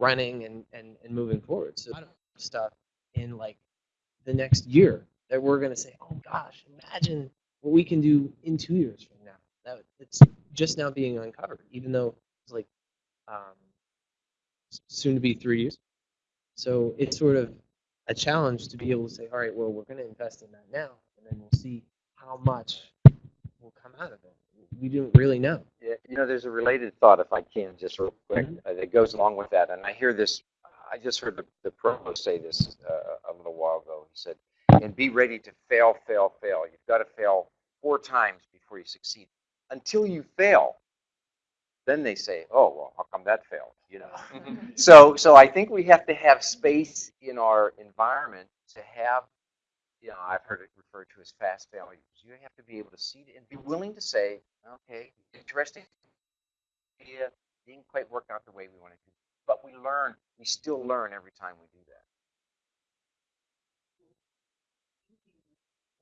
running and, and, and moving forward. So a lot of stuff in like the next year that we're going to say, oh gosh, imagine what we can do in two years from now. That it's just now being uncovered, even though it's like um, soon to be three years. So it's sort of a challenge to be able to say, all right, well, we're going to invest in that now, and then we'll see how much will come out of it. We don't really know. Yeah, you know, there's a related thought, if I can, just real quick, uh, that goes along with that. And I hear this, I just heard the, the provost say this uh, a little while ago. He said, and be ready to fail, fail, fail. You've got to fail four times before you succeed. Until you fail, then they say, oh, well, how come that failed? You know. so, so I think we have to have space in our environment to have, you know, I've heard it referred to as fast failures. You have to be able to see it and be willing to say, okay, interesting idea didn't quite work out the way we wanted to, but we learn. We still learn every time we do that.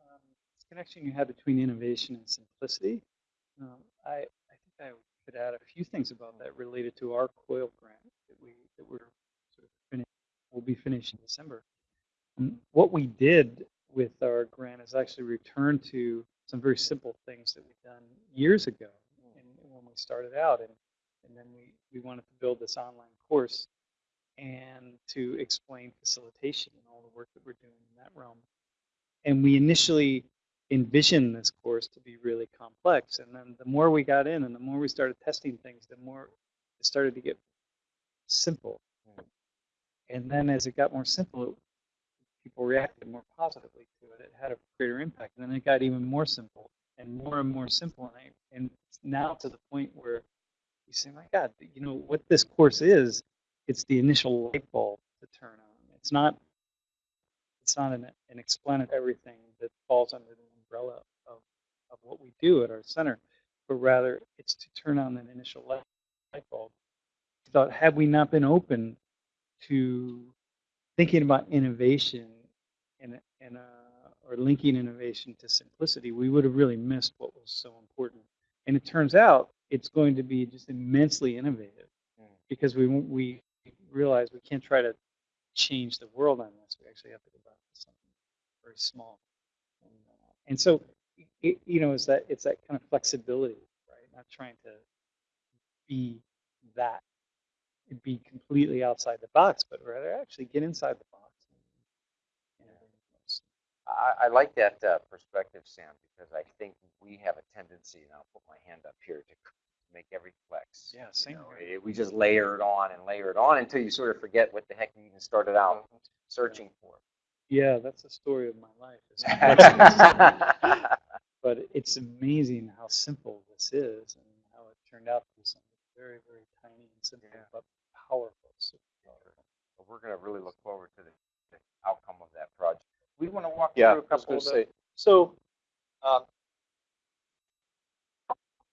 um, this connection you had between innovation and simplicity. Um, I, I think I could add a few things about that related to our COIL grant that we that we're sort of finished. We'll be finished in December. And what we did with our grant is actually returned to some very simple things that we've done years ago mm. and when we started out and and then we, we wanted to build this online course and to explain facilitation and all the work that we're doing in that realm and we initially envisioned this course to be really complex. And then the more we got in and the more we started testing things, the more it started to get simple. Mm. And then as it got more simple, people reacted more positively to it. It had a greater impact. And then it got even more simple and more and more simple. And, I, and now to the point where you say, my God, you know what this course is? It's the initial light bulb to turn on. It's not it's not an, an explanatory everything that falls under the umbrella of, of what we do at our center, but rather it's to turn on that initial light, light bulb. I thought, had we not been open to thinking about innovation and, and uh, or linking innovation to simplicity, we would have really missed what was so important. And it turns out it's going to be just immensely innovative because we we realize we can't try to change the world on this. We actually have to go back to something very small. And, uh, and so, it, you know, it's that it's that kind of flexibility, right? Not trying to be that, be completely outside the box, but rather actually get inside the box. And, and I, I like that uh, perspective, Sam, because I think we have a tendency, and I'll put my hand up here, to make every flex. yeah, same You know, here. it- we just layer it on and layer it on until you sort of forget what the heck you even started out searching for. Yeah, that's the story of my life. but it's amazing how simple this is and how it turned out to be something very, very tiny and simple, Yeah. but powerful. super powerful. Well, We're going to really look forward to the, the outcome of that project. We want to walk Yeah, through a I was couple of say. So, uh,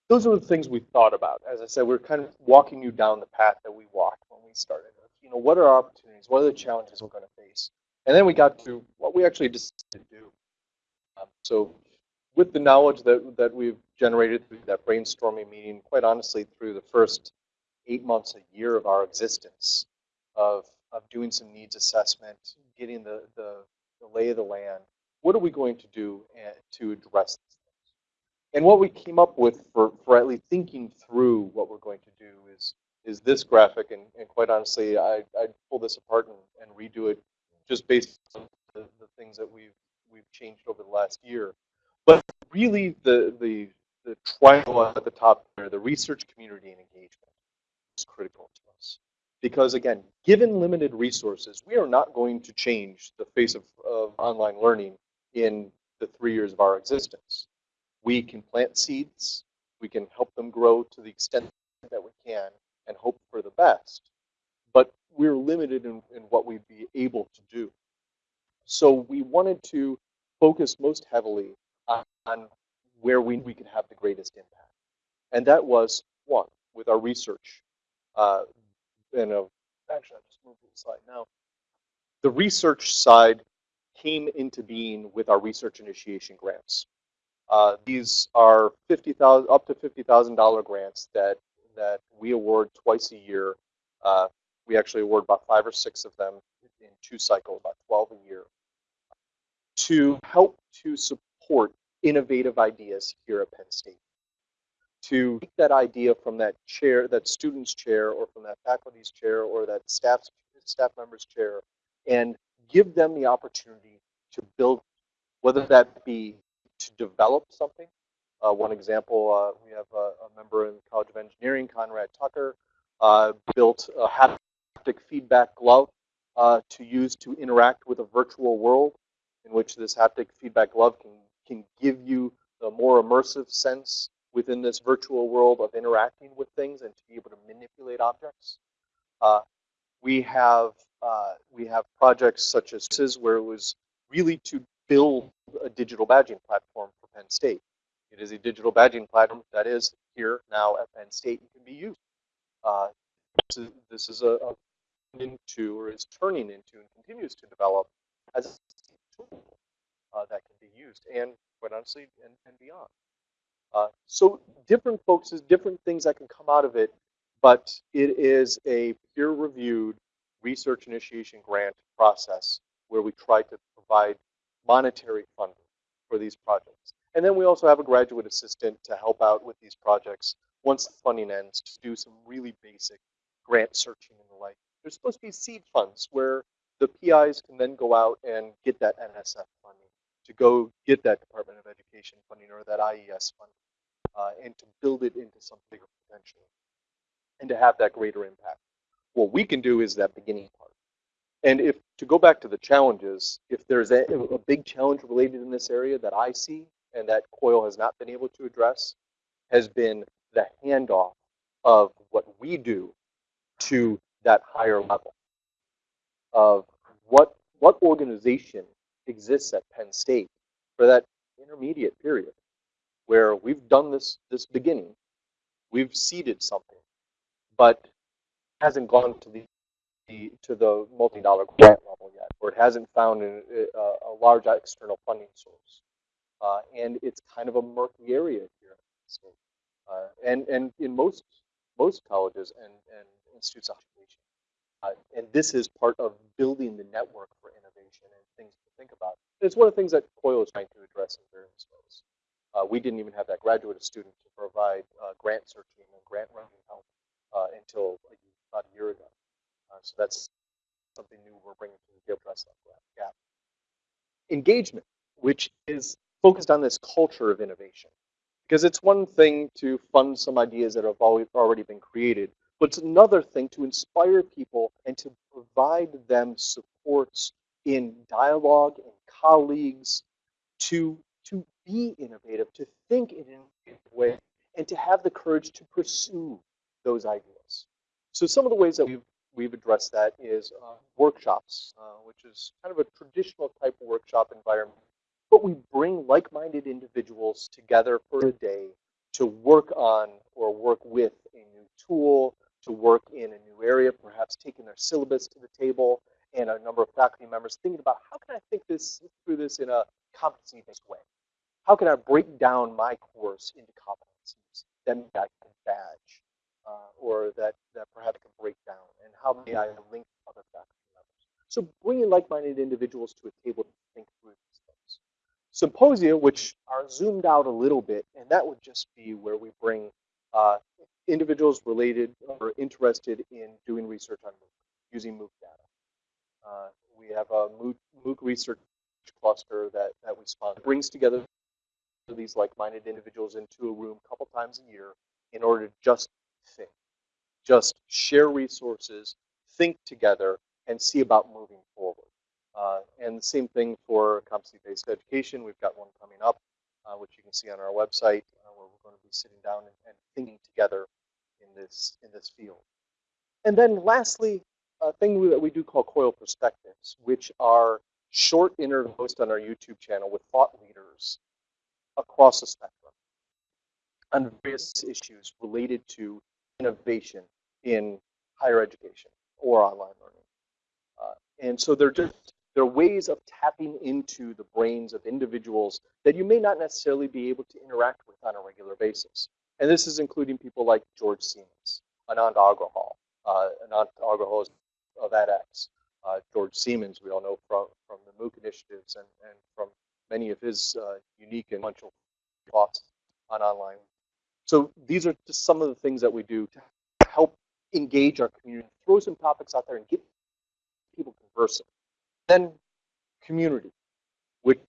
those are the things we thought about. As I said, we're kind of walking you down the path that we walked when we started. You know, what are our opportunities? What are the challenges we're going to face? And then we got to what we actually decided to do. Um, so with the knowledge that, that we've generated through that brainstorming meeting, quite honestly, through the first eight months, a year of our existence, of, of doing some needs assessment, getting the, the, the lay of the land, what are we going to do eh, to address these things? And what we came up with for, for at least thinking through what we're going to do is, is this graphic. And, and quite honestly, I, I'd pull this apart and, and redo it just based on the, the things that we've, we've changed over the last year. But really, the, the, the triangle at the top there, the research community and engagement, is critical to us. Because again, given limited resources, we are not going to change the face of, of online learning in the three years of our existence. We can plant seeds, we can help them grow to the extent that we can, and hope for the best. But we're limited in, in what we'd be able to do. So we wanted to focus most heavily on, on where we, we could have the greatest impact. And that was one, with our research. Uh, and uh, actually, I'll just move to the slide now. The research side came into being with our research initiation grants. Uh, these are 50,000 up to $50,000 grants that that we award twice a year. Uh, we actually award about five or six of them in two cycles, about 12 a year, to help to support innovative ideas here at Penn State. To take that idea from that chair, that student's chair, or from that faculty's chair, or that staff staff member's chair, and give them the opportunity to build, whether that be to develop something. Uh, one example, uh, we have a, a, member in the College of Engineering, Conrad Tucker, uh, built a haptic feedback glove uh, to use to interact with a virtual world in which this haptic feedback glove can, can give you the more immersive sense within this virtual world of interacting with things and to be able to manipulate objects. Uh, we have uh, we have projects such as this where it was really to build a digital badging platform for Penn State. It is a digital badging platform that is here now at Penn State and can be used. Uh, this is, a, a into or is turning into and continues to develop as a tool uh, that can be used and quite honestly and, and beyond. Uh, so different folks, there's different things that can come out of it, but it is a peer-reviewed research initiation grant process where we try to provide monetary funding for these projects. And then we also have a graduate assistant to help out with these projects once the funding ends to do some really basic grant searching and the like. There's supposed to be seed funds where the PIs can then go out and get that NSF funding, to go get that Department of Education funding or that IES funding, uh, and to build it into some bigger potential and to have that greater impact. What we can do is that beginning part. And if to go back to the challenges, if there's a, a big challenge related in this area that I see and that COIL has not been able to address, has been the handoff of what we do to that higher level of what what organization exists at Penn State for that intermediate period where we've done this this beginning, we've seeded something, but hasn't gone to the, the to the multi-dollar grant level yet, or it hasn't found a, a, a large external funding source, uh, and it's kind of a murky area here. So, uh, and and in most most colleges and, and institutes of education. Uh, and this is part of building the network for innovation and things to think about. And it's one of the things that COIL is trying to address in various ways. Uh, we didn't even have that graduate student to provide uh, grant searching and grant writing help uh, until about a year ago. So that's something new we're bringing to the address that gap. Engagement, which is focused on this culture of innovation. Because it's one thing to fund some ideas that have already been created, but it's another thing to inspire people and to provide them supports in dialogue and colleagues to, to be innovative, to think in an innovative way, and to have the courage to pursue those ideas. So some of the ways that we've, we've addressed that is uh, workshops, uh, which is kind of a traditional type of workshop environment but we bring like-minded individuals together for a day to work on or work with a new tool, to work in a new area, perhaps taking their syllabus to the table, and a number of faculty members thinking about how can I think this through this in a competency-based way? How can I break down my course into competencies that I can badge, uh, or that, that perhaps I can break down, and how may I link other faculty members? So bringing like-minded individuals to a table to think through these things. Symposia, which are zoomed out a little bit, and that would just be where we bring uh, individuals related or interested in doing research on MOOC, using MOOC data. Uh, we have a MOOC, MOOC research cluster that, that we sponsor. It brings together these like-minded individuals into a room a couple times a year in order to just think, just share resources, think together, and see about moving forward. Uh, and the same thing for competency-based education. We've got one coming up, uh, which you can see on our website, uh, where we're going to be sitting down and, and thinking together in this in this field. And then lastly, a thing that we do call COIL perspectives, which are short interviews on our YouTube channel with thought leaders across the spectrum on various issues related to innovation in higher education or online learning. Uh, and so they're just they're ways of tapping into the brains of individuals that you may not necessarily be able to interact with on a regular basis. And this is including people like George Siemens, Anant Agarwal. Uh, Anant Agarwal is of edX. Uh, George Siemens, we all know from, from the MOOC initiatives and, and from many of his uh, unique and influential thoughts on online. So these are just some of the things that we do to help engage our community, throw some topics out there and get people conversing. Then community, which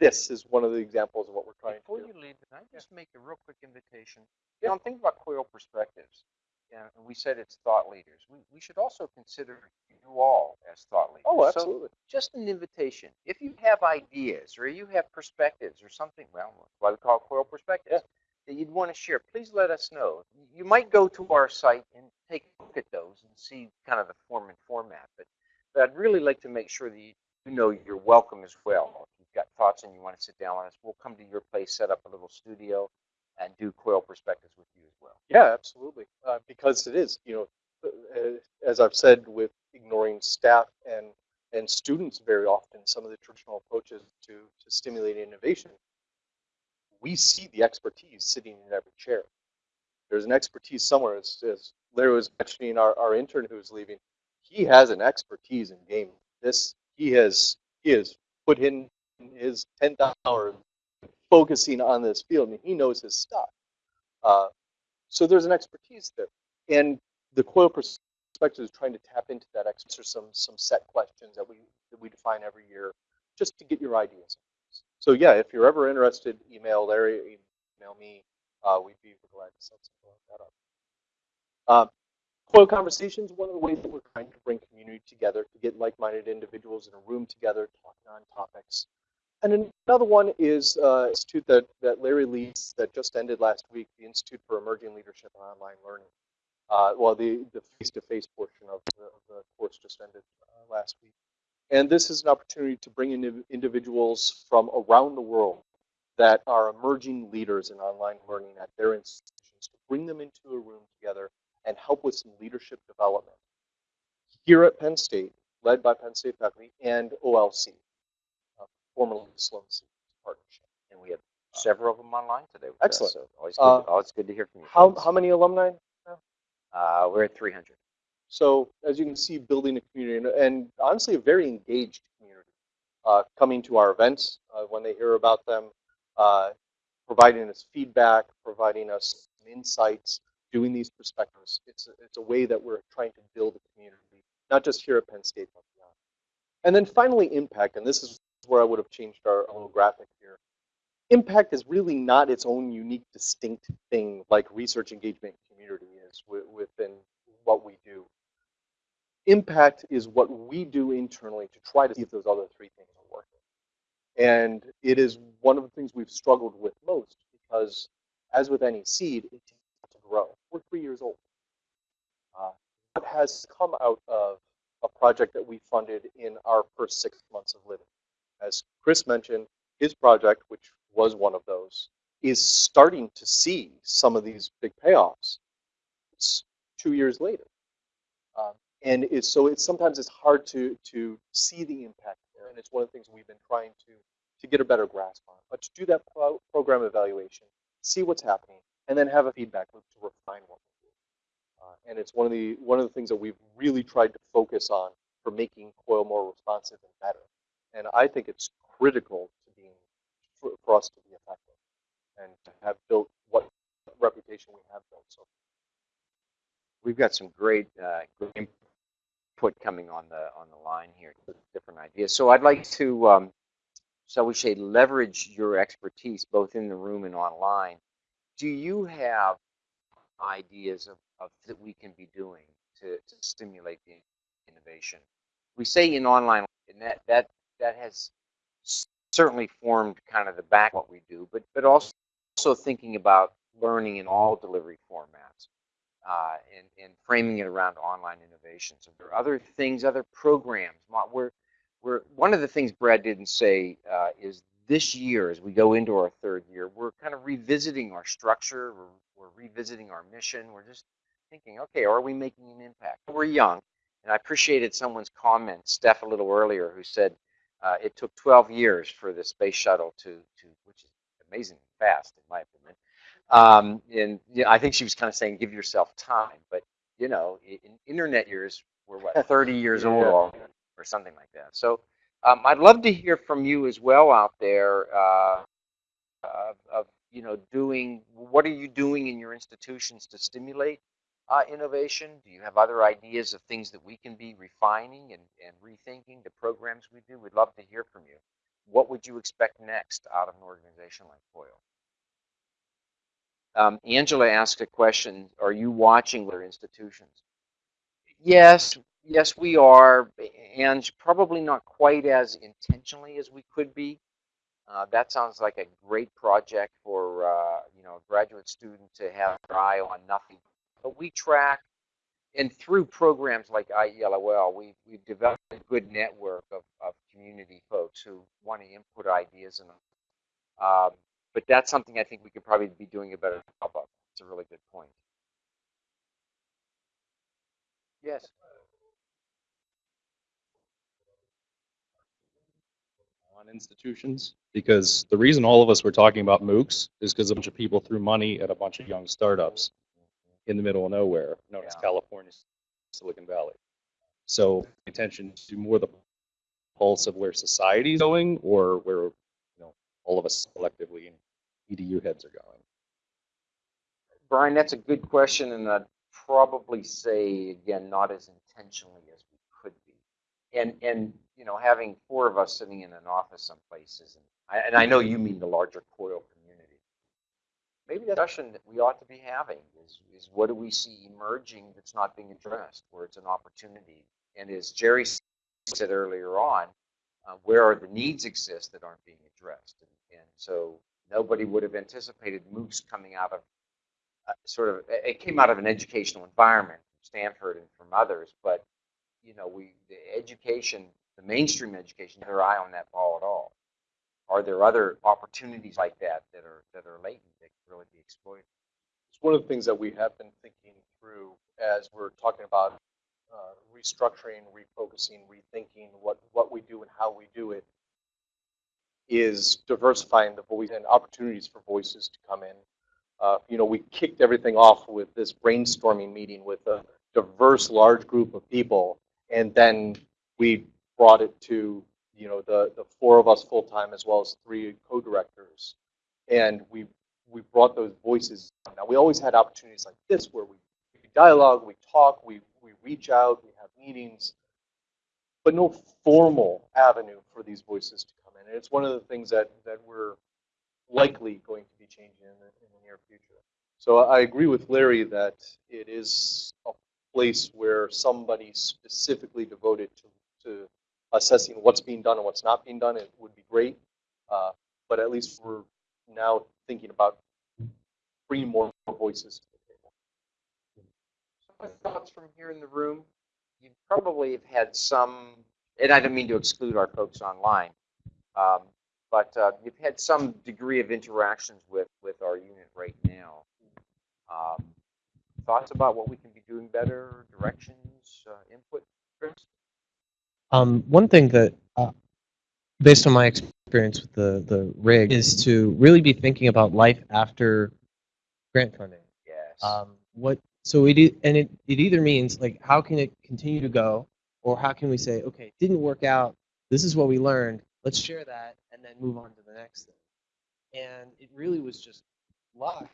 this is one of the examples of what we're trying Before to do. Before you leave, can I just make a real quick invitation? You know, I'm thinking about COIL perspectives. Yeah, and we said it's thought leaders. We, we should also consider you all as thought leaders. Oh, So absolutely. just an invitation. If you have ideas or you have perspectives or something, well, that's why we call it COIL perspectives, that you'd want to share, please let us know. You might go to our site and take a look at those and see kind of the form and format, but, but I'd really like to make sure that you, you know you're welcome as well. If you've got thoughts and you want to sit down with us, we'll come to your place, set up a little studio, and do COIL perspectives with you as well. Yeah, absolutely. Uh, because it is, you know, uh, as I've said, with ignoring staff and and students very often, some of the traditional approaches to to stimulating innovation, we see the expertise sitting in every chair. There's an expertise somewhere. As, as Larry was mentioning, our, our intern who's leaving, he has an expertise in gaming. This he has he has put in his 10,000 hours focusing on this field, and he knows his stuff. Uh, so there's an expertise there, and the COIL perspective is trying to tap into that. Answer some some set questions that we that we define every year, just to get your ideas. So yeah, if you're ever interested, email Larry, email me. Uh, we'd be glad to set something like that up. Uh, COIL conversations, one of the ways that we're trying to bring community together, to get like-minded individuals in a room together, talking on topics. And another one is uh, institute that, that Larry leads that just ended last week, the Institute for Emerging Leadership and Online Learning. Uh, well, the, the face-to-face portion of the, of the course just ended uh, last week. And this is an opportunity to bring in individuals from around the world that are emerging leaders in online learning at their institutions, to bring them into a room together and help with some leadership development. Here at Penn State, led by Penn State faculty and OLC, formerly Sloan Stephens Partnership. And we have several of them online today. With us, Excellent. so always good, Uh, always good to hear from you. How, how many alumni? Uh, we're at 300. So as you can see, building a community and, and honestly a very engaged community, uh, coming to our events uh, when they hear about them, uh, providing us feedback, providing us insights, doing these perspectives. It's a, it's a way that we're trying to build a community, not just here at Penn State, but beyond. And then finally, impact, and this is where I would have changed our little graphic here. Impact is really not its own unique, distinct thing like research engagement community is within what we do impact is what we do internally to try to see if those other three things are working. And it is one of the things we've struggled with most because, as with any seed, it takes to grow. We're three years old. Uh, what has come out of a project that we funded in our first six months of living? As Chris mentioned, his project, which was one of those, is starting to see some of these big payoffs. It's two years later. Um, and it's, so it's sometimes it's hard to, to see the impact there. And it's one of the things we've been trying to, to get a better grasp on. But to do that pro- program evaluation, see what's happening, and then have a feedback loop to refine what we do. Uh, and it's one of the one of the things that we've really tried to focus on for making COIL more responsive and better. And I think it's critical to being for, for us to be effective and to have built what reputation we have built so We've got some great, uh, input coming on the on the line here, different ideas. So I'd like to, um, shall we say, leverage your expertise both in the room and online. Do you have ideas of, of that we can be doing to, to stimulate the innovation? We say in online, and that that that has certainly formed kind of the back of what we do, but but also also thinking about learning in all delivery formats uh, and, and framing it around online innovations. Are there other things, other programs? We're, we're, one of the things Brad didn't say uh, is this year, as we go into our third year, we're kind of revisiting our structure, we're, we're revisiting our mission, we're just thinking, okay, are we making an impact? We're young, and I appreciated someone's comment, Steph, a little earlier, who said uh, it took 12 years for the space shuttle to, to which is amazingly fast, in my opinion, um, and yeah, I think she was kind of saying, give yourself time. But you know, in internet years, we're what 30 years old Yeah. or, or something like that. So um, I'd love to hear from you as well out there. Uh, of, of you know, doing what are you doing in your institutions to stimulate uh, innovation? Do you have other ideas of things that we can be refining and, and rethinking the programs we do? We'd love to hear from you. What would you expect next out of an organization like COIL? Um, Angela asked a question, are you watching their institutions? Yes, yes, we are, and probably not quite as intentionally as we could be. Uh, that sounds like a great project for uh, you know a graduate student to have their eye on nothing. But we track, and through programs like IELOL, we we've developed a good network of, of community folks who want to input ideas and um, but that's something I think we could probably be doing a better job of. It's a really good point. Yes. on institutions because the reason all of us were talking about MOOCs is because a bunch of people threw money at a bunch of young startups in the middle of nowhere, known as California, Silicon Valley. So attention to more the pulse of where society's going or where you know all of us collectively EDU heads are going. Brian, that's a good question, and I'd probably say again, not as intentionally as we could be. And and you know, having four of us sitting in an office someplace isn't. I, and I know you mean the larger COIL. Maybe the discussion that we ought to be having is is what do we see emerging that's not being addressed, where it's an opportunity. And as Jerry said earlier on, uh, where are the needs exist that aren't being addressed? And, and so nobody would have anticipated MOOCs coming out of uh, sort of it came out of an educational environment from Stanford and from others, but you know, we the education, the mainstream education, their eye on that ball at all. Are there other opportunities like that that are that are latent that can really be exploited? it's one of the things that we have been thinking through as we're talking about uh, restructuring, refocusing, rethinking what, what we do and how we do it is diversifying the voice and opportunities for voices to come in. Uh, you know, we kicked everything off with this brainstorming meeting with a diverse, large group of people, and then we brought it to you know the the four of us full time as well as three co-directors, and we we brought those voices. Now we always had opportunities like this where we, we dialogue, we talk, we we reach out, we have meetings, but no formal avenue for these voices to come in. And it's one of the things that that we're likely going to be changing in the, in the near future. So I agree with Larry that it is a place where somebody specifically devoted to, to assessing what's being done and what's not being done, it would be great. Uh, but at least we're now thinking about bringing more, voices to the table. Thoughts from here in the room. You probably have had some, and I don't mean to exclude our folks online. Um, but uh, you've had some degree of interactions with with our unit right now. Um, thoughts about what we can be doing better, directions, uh, input, Chris? Um, one thing that, uh, based on my experience with the, the RIG, is to really be thinking about life after grant funding. Yes. Um, what so it e- and it, it either means like how can it continue to go, or how can we say okay, it didn't work out. This is what we learned. Let's share that and then move on to the next thing. And it really was just luck,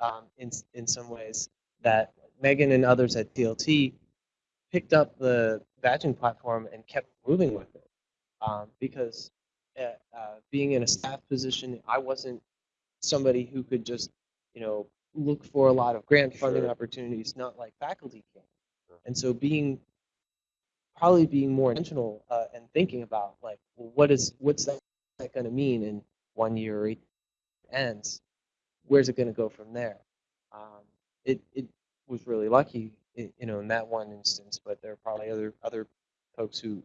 um, in in some ways that Megan and others at TLT picked up the badging platform and kept moving with it. Um, because uh, uh, being in a staff position, I wasn't somebody who could just, you know, look for a lot of grant funding Sure. opportunities, not like faculty can. And so being, probably being more intentional uh, and thinking about like, well, what is, what's that, that going to mean in one year or eight ends? Where's it going to go from there? Um, it, it was really lucky, you know, in that one instance, but there are probably other, other folks who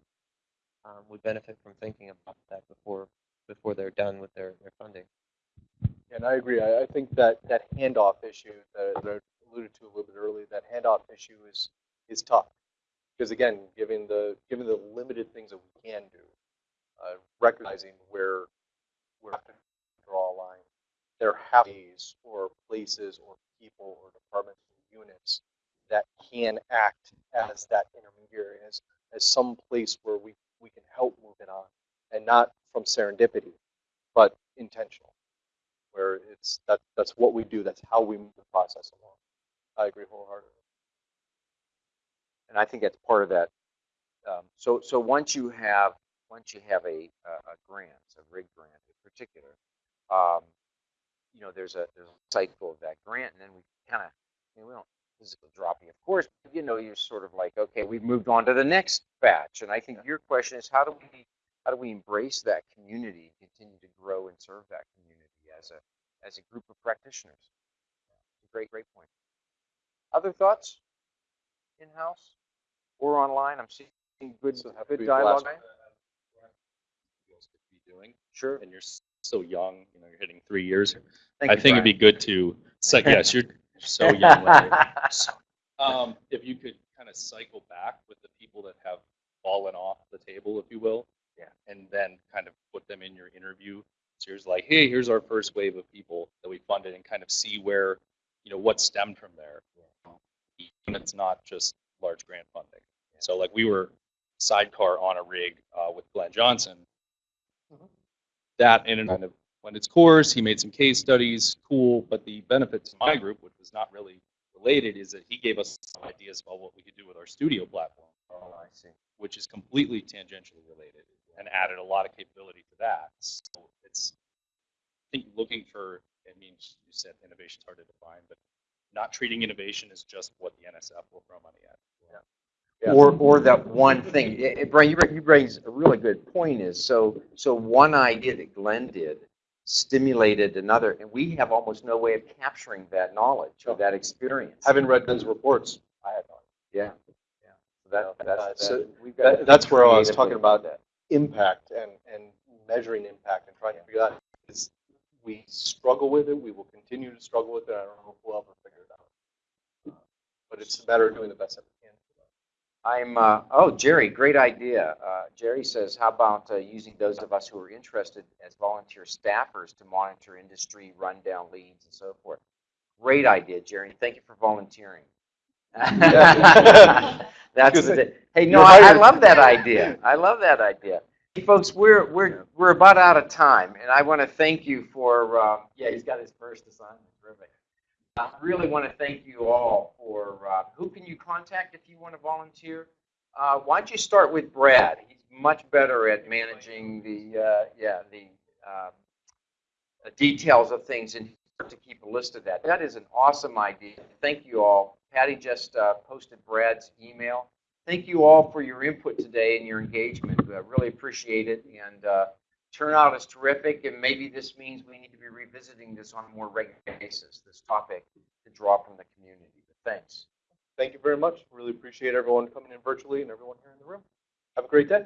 um, would benefit from thinking about that before, before they're done with their, their funding. And I agree. I, I think that that handoff issue that, I alluded to a little bit earlier, that handoff issue is is tough because again, given the given the limited things that we can do, uh, recognizing where we to draw a line, there have days or places or people or departments or units that can act as that intermediary, as as some place where we we can help move it on, and not from serendipity, but intentional where it's that that's what we do. That's how we move the process along. I agree wholeheartedly. and I think that's part of that. Um, so, so once you have once you have a, a, grant, a RIG grant in particular, um, you know, there's a there's a cycle of that grant, and then we kind of, you know, we don't physical dropping, of course, but you know, you're sort of like, okay, we've moved on to the next batch, and I think your question is, how do we how do we embrace that community, and continue to grow and serve that community as a as a group of practitioners? Great, great point. Other thoughts? In house or online? I'm seeing good So good dialogue. last- you guys could be doing, Sure. and you're so young, you know, you're hitting three years. Thank I you, think it'd be good to, so, yes, you're so young. So, Um, if you could kind of cycle back with the people that have fallen off the table, if you will. Yeah. And then kind of put them in your interview. So here's like, hey, here's our first wave of people that we funded and kind of see where, you know, what stemmed from there. And it's not just large grant funding. So like we were sidecar on a RIG uh, with Glenn Johnson. That in and kind of went its course. He made some case studies, cool. But the benefit to my group, which was not really related, is that he gave us some ideas about what we could do with our studio platform, Oh, I see. which is completely tangentially related and added a lot of capability to that. So it's, I think looking for, I mean, you said innovation is hard to define, but not treating innovation as just what the NSF will throw money at. Yeah. Or, or that one thing, Eh, eh, Brian, you bring, you raise a really good point is, so, so one idea that Glenn did stimulated another, and we have almost no way of capturing that knowledge or that experience. Having read Ben's reports, I had no Yeah, yeah. So that, that's, so that, we've got that- that's where I was talking about that. impact and, and measuring impact and trying to figure out is we struggle with it. We will continue to struggle with it. I don't know if we'll ever figure it out. Uh, But it's a matter of doing the best that can. I'm, uh, oh, Jerry, great idea. Uh, Jerry says, how about uh, using those of us who are interested as volunteer staffers to monitor industry rundown leads and so forth? Great idea, Jerry. Thank you for volunteering. That's the, hey, no, I, I love that idea. I love that idea. Hey, folks, we're we're we're about out of time, and I want to thank you for. Uh, yeah, he's got his first assignment. Terrific. I really want to thank you all for. Uh, who can you contact if you want to volunteer? Uh, why don't you start with Brad? He's much better at managing the uh, yeah the the details of things and to keep a list of that. That is an awesome idea. Thank you all. Patty just uh, posted Brad's email. Thank you all for your input today and your engagement. I really appreciate it. And uh, turnout is terrific. And maybe this means we need to be revisiting this on a more regular basis, this topic to draw from the community. But thanks. Thank you very much. Really appreciate everyone coming in virtually and everyone here in the room. Have a great day.